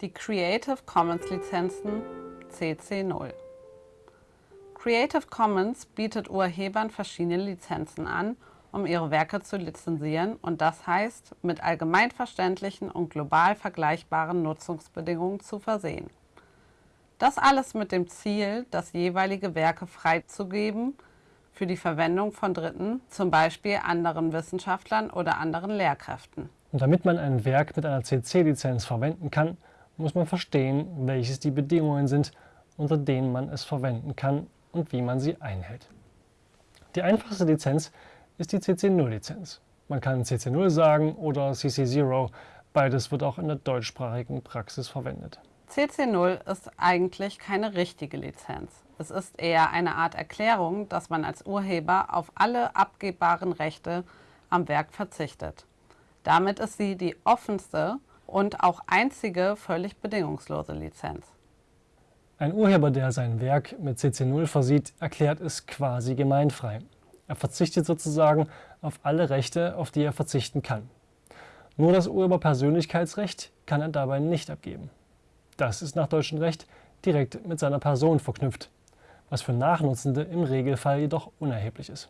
Die Creative Commons Lizenzen CC0 Creative Commons bietet Urhebern verschiedene Lizenzen an, um ihre Werke zu lizenzieren und das heißt, mit allgemeinverständlichen und global vergleichbaren Nutzungsbedingungen zu versehen. Das alles mit dem Ziel, das jeweilige Werke freizugeben für die Verwendung von Dritten, zum Beispiel anderen Wissenschaftlern oder anderen Lehrkräften. Und damit man ein Werk mit einer CC-Lizenz verwenden kann, muss man verstehen, welches die Bedingungen sind, unter denen man es verwenden kann und wie man sie einhält. Die einfachste Lizenz ist die CC0-Lizenz. Man kann CC0 sagen oder CC0, beides wird auch in der deutschsprachigen Praxis verwendet. CC0 ist eigentlich keine richtige Lizenz. Es ist eher eine Art Erklärung, dass man als Urheber auf alle abgebbaren Rechte am Werk verzichtet. Damit ist sie die offenste und auch einzige völlig bedingungslose Lizenz. Ein Urheber, der sein Werk mit CC0 versieht, erklärt es quasi gemeinfrei. Er verzichtet sozusagen auf alle Rechte, auf die er verzichten kann. Nur das Urheberpersönlichkeitsrecht kann er dabei nicht abgeben. Das ist nach deutschem Recht direkt mit seiner Person verknüpft, was für Nachnutzende im Regelfall jedoch unerheblich ist.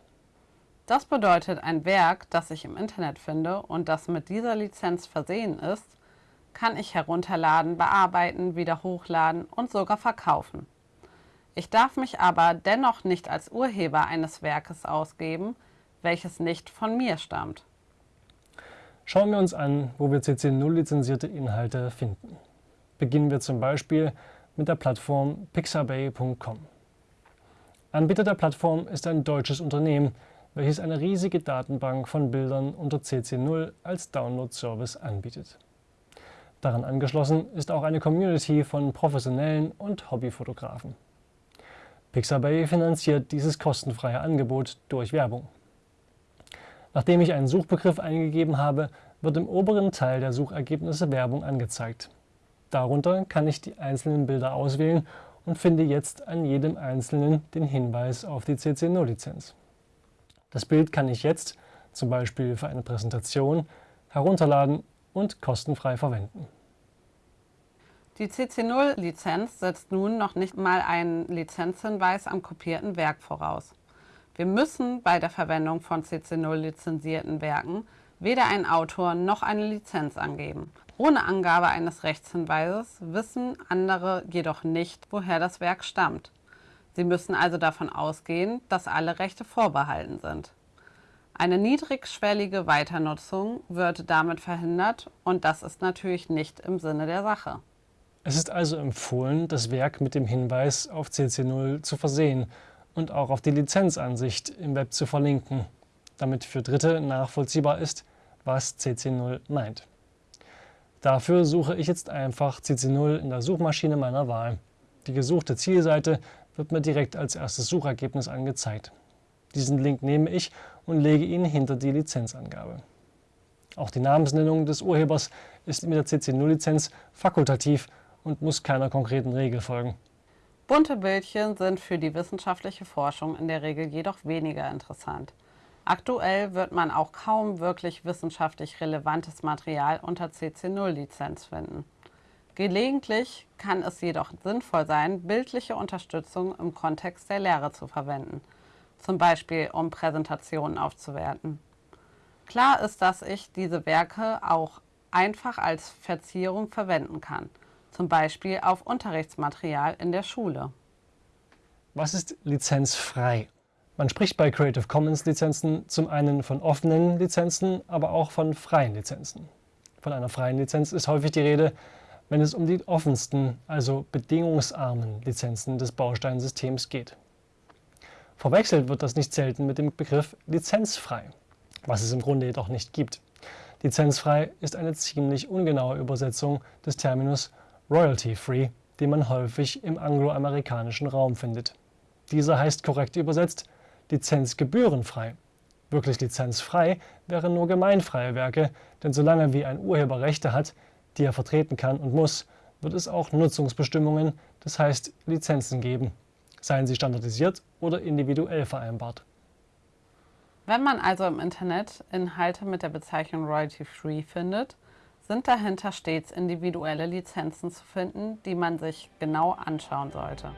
Das bedeutet, ein Werk, das ich im Internet finde und das mit dieser Lizenz versehen ist, kann ich herunterladen, bearbeiten, wieder hochladen und sogar verkaufen. Ich darf mich aber dennoch nicht als Urheber eines Werkes ausgeben, welches nicht von mir stammt. Schauen wir uns an, wo wir CC0 lizenzierte Inhalte finden. Beginnen wir zum Beispiel mit der Plattform pixabay.com. Anbieter der Plattform ist ein deutsches Unternehmen, welches eine riesige Datenbank von Bildern unter CC0 als Download-Service anbietet. Daran angeschlossen ist auch eine Community von professionellen und Hobbyfotografen. Pixabay finanziert dieses kostenfreie Angebot durch Werbung. Nachdem ich einen Suchbegriff eingegeben habe, wird im oberen Teil der Suchergebnisse Werbung angezeigt. Darunter kann ich die einzelnen Bilder auswählen und finde jetzt an jedem einzelnen den Hinweis auf die CC0-Lizenz. Das Bild kann ich jetzt, zum Beispiel für eine Präsentation, herunterladen und kostenfrei verwenden. Die CC0-Lizenz setzt nun noch nicht mal einen Lizenzhinweis am kopierten Werk voraus. Wir müssen bei der Verwendung von CC0-lizenzierten Werken weder einen Autor noch eine Lizenz angeben. Ohne Angabe eines Rechtshinweises wissen andere jedoch nicht, woher das Werk stammt. Sie müssen also davon ausgehen, dass alle Rechte vorbehalten sind. Eine niedrigschwellige Weiternutzung wird damit verhindert und das ist natürlich nicht im Sinne der Sache. Es ist also empfohlen, das Werk mit dem Hinweis auf CC0 zu versehen und auch auf die Lizenzansicht im Web zu verlinken, damit für Dritte nachvollziehbar ist, was CC0 meint. Dafür suche ich jetzt einfach CC0 in der Suchmaschine meiner Wahl. Die gesuchte Zielseite wird mir direkt als erstes Suchergebnis angezeigt. Diesen Link nehme ich und lege ihn hinter die Lizenzangabe. Auch die Namensnennung des Urhebers ist mit der CC0-Lizenz fakultativ und muss keiner konkreten Regel folgen. Bunte Bildchen sind für die wissenschaftliche Forschung in der Regel jedoch weniger interessant. Aktuell wird man auch kaum wirklich wissenschaftlich relevantes Material unter CC0-Lizenz finden. Gelegentlich kann es jedoch sinnvoll sein, bildliche Unterstützung im Kontext der Lehre zu verwenden, zum Beispiel um Präsentationen aufzuwerten. Klar ist, dass ich diese Werke auch einfach als Verzierung verwenden kann, zum Beispiel auf Unterrichtsmaterial in der Schule. Was ist lizenzfrei? Man spricht bei Creative Commons Lizenzen zum einen von offenen Lizenzen, aber auch von freien Lizenzen. Von einer freien Lizenz ist häufig die Rede, wenn es um die offensten, also bedingungsarmen Lizenzen des Bausteinsystems geht. Verwechselt wird das nicht selten mit dem Begriff lizenzfrei, was es im Grunde jedoch nicht gibt. Lizenzfrei ist eine ziemlich ungenaue Übersetzung des Terminus royalty-free, den man häufig im angloamerikanischen Raum findet. Dieser heißt korrekt übersetzt lizenzgebührenfrei. Wirklich lizenzfrei wären nur gemeinfreie Werke, denn solange wie ein Urheber Rechte hat, die er vertreten kann und muss, wird es auch Nutzungsbestimmungen, das heißt Lizenzen geben, seien sie standardisiert oder individuell vereinbart. Wenn man also im Internet Inhalte mit der Bezeichnung Royalty Free findet, sind dahinter stets individuelle Lizenzen zu finden, die man sich genau anschauen sollte.